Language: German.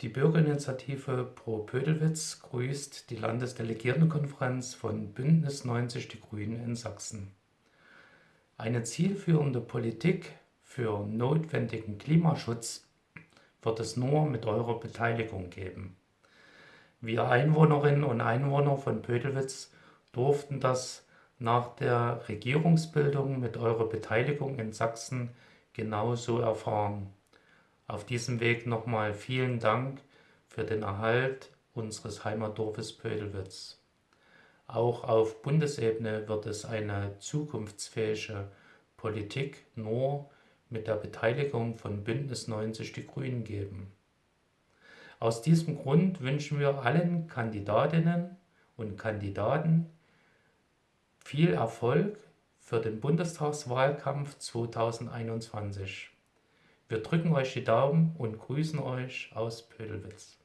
Die Bürgerinitiative Pro Pödelwitz grüßt die Landesdelegiertenkonferenz von Bündnis 90 Die Grünen in Sachsen. Eine zielführende Politik für notwendigen Klimaschutz wird es nur mit eurer Beteiligung geben. Wir Einwohnerinnen und Einwohner von Pödelwitz durften das nach der Regierungsbildung mit eurer Beteiligung in Sachsen genauso erfahren. Auf diesem Weg nochmal vielen Dank für den Erhalt unseres Heimatdorfes Pödelwitz. Auch auf Bundesebene wird es eine zukunftsfähige Politik nur mit der Beteiligung von Bündnis 90 Die Grünen geben. Aus diesem Grund wünschen wir allen Kandidatinnen und Kandidaten viel Erfolg für den Bundestagswahlkampf 2021. Wir drücken euch die Daumen und grüßen euch aus Pödelwitz.